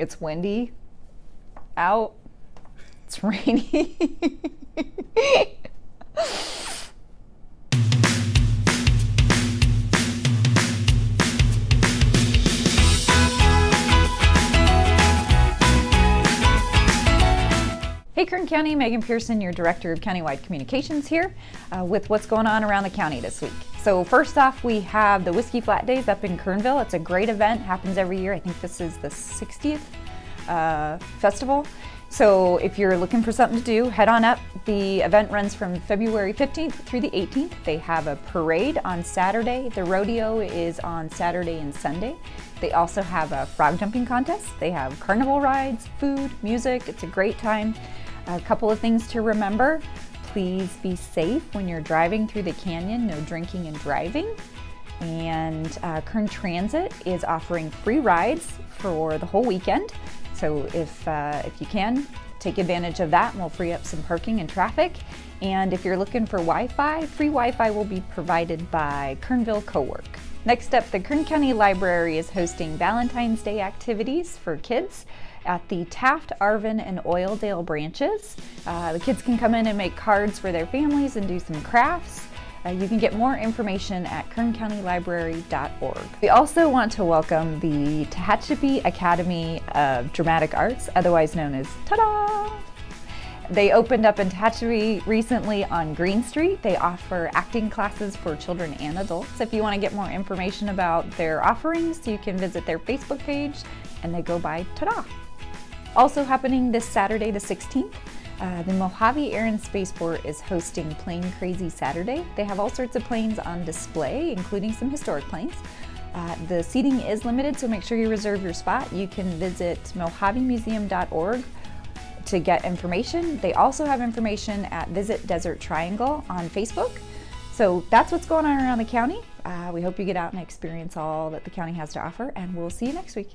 It's windy out. It's rainy. Hey Kern County, Megan Pearson, your Director of Countywide Communications here uh, with what's going on around the county this week. So first off, we have the Whiskey Flat Days up in Kernville. It's a great event, happens every year. I think this is the 60th uh, festival. So if you're looking for something to do, head on up. The event runs from February 15th through the 18th. They have a parade on Saturday. The rodeo is on Saturday and Sunday. They also have a frog jumping contest. They have carnival rides, food, music. It's a great time. A couple of things to remember. Please be safe when you're driving through the canyon, no drinking and driving. And uh, Kern Transit is offering free rides for the whole weekend. So if, uh, if you can, take advantage of that and we'll free up some parking and traffic. And if you're looking for Wi-Fi, free Wi-Fi will be provided by Kernville Cowork. Next up, the Kern County Library is hosting Valentine's Day activities for kids at the Taft, Arvin, and Oildale branches. Uh, the kids can come in and make cards for their families and do some crafts. Uh, you can get more information at kerncountylibrary.org. We also want to welcome the Tehachapi Academy of Dramatic Arts, otherwise known as TADA! They opened up in Tehachapi recently on Green Street. They offer acting classes for children and adults. If you want to get more information about their offerings, you can visit their Facebook page and they go by TADA! Also happening this Saturday the 16th, uh, the Mojave Air and Spaceport is hosting Plane Crazy Saturday. They have all sorts of planes on display, including some historic planes. Uh, the seating is limited, so make sure you reserve your spot. You can visit mojavemuseum.org to get information. They also have information at Visit Desert Triangle on Facebook. So that's what's going on around the county. Uh, we hope you get out and experience all that the county has to offer, and we'll see you next week.